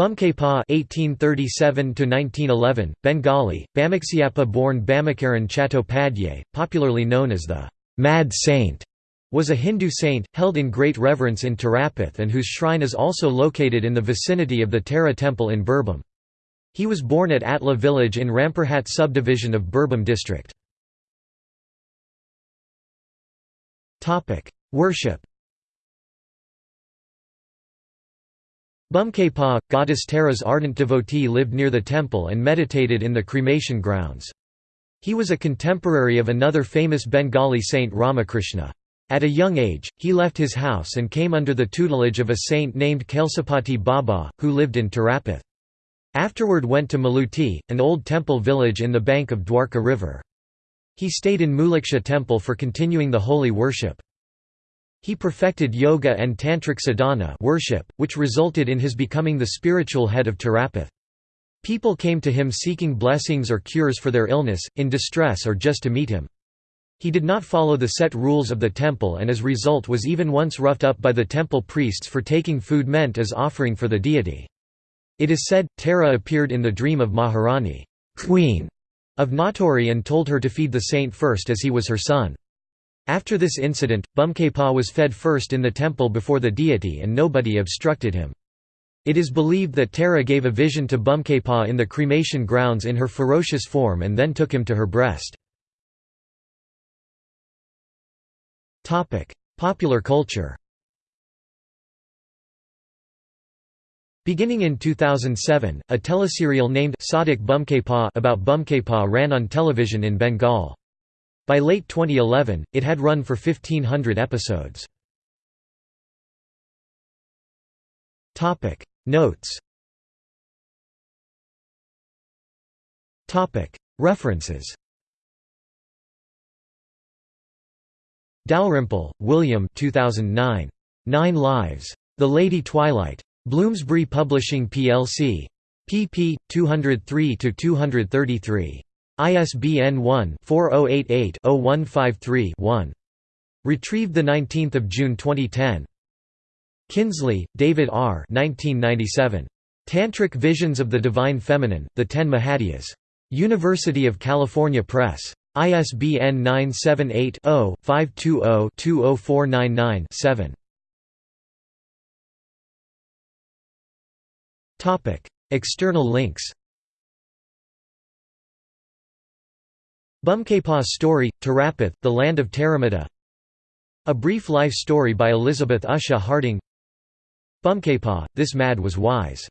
Bamakhepa (1837–1911), Bengali, Bamaxiappa born Bamacharan Chattopadhyay, popularly known as the Mad Saint, was a Hindu saint, held in great reverence in Tarapith and whose shrine is also located in the vicinity of the Tara temple in Birbhum. He was born at Atla village in Rampurhat subdivision of Birbhum district. Worship Bamakhepa, goddess Tara's ardent devotee lived near the temple and meditated in the cremation grounds. He was a contemporary of another famous Bengali saint Ramakrishna. At a young age, he left his house and came under the tutelage of a saint named Kailashpati Baba, who lived in Tarapith. Afterward went to Maluti, an old temple village in the bank of Dwarka river. He stayed in Mulaksha temple for continuing the holy worship. He perfected yoga and tantric sadhana worship, which resulted in his becoming the spiritual head of Tarapith. People came to him seeking blessings or cures for their illness, in distress or just to meet him. He did not follow the set rules of the temple and as result was even once roughed up by the temple priests for taking food meant as offering for the deity. It is said, Tara appeared in the dream of Maharani queen of Natore and told her to feed the saint first as he was her son. After this incident, Bamakhepa was fed first in the temple before the deity and nobody obstructed him. It is believed that Tara gave a vision to Bamakhepa in the cremation grounds in her ferocious form and then took him to her breast. Popular culture Beginning in 2007, a teleserial named Sadhak Bamakhepa about Bamakhepa ran on television in Bengal. By late 2011, it had run for 1500 episodes. Notes References Dalrymple, William 2009. Nine Lives. The Lady Twilight. Bloomsbury Publishing plc. pp. 203–233. ISBN 1-4088-0153-1. Retrieved 19 June 2010. Kinsley, David R. 1997. Tantric Visions of the Divine Feminine, The Ten Mahavidyas. University of California Press. ISBN 978-0-520-20499-7. External links Bamakhepa's story, Tarapith, the land of Taramata A brief life story by Elizabeth Usha Harding. Bamakhepa, This Mad Was Wise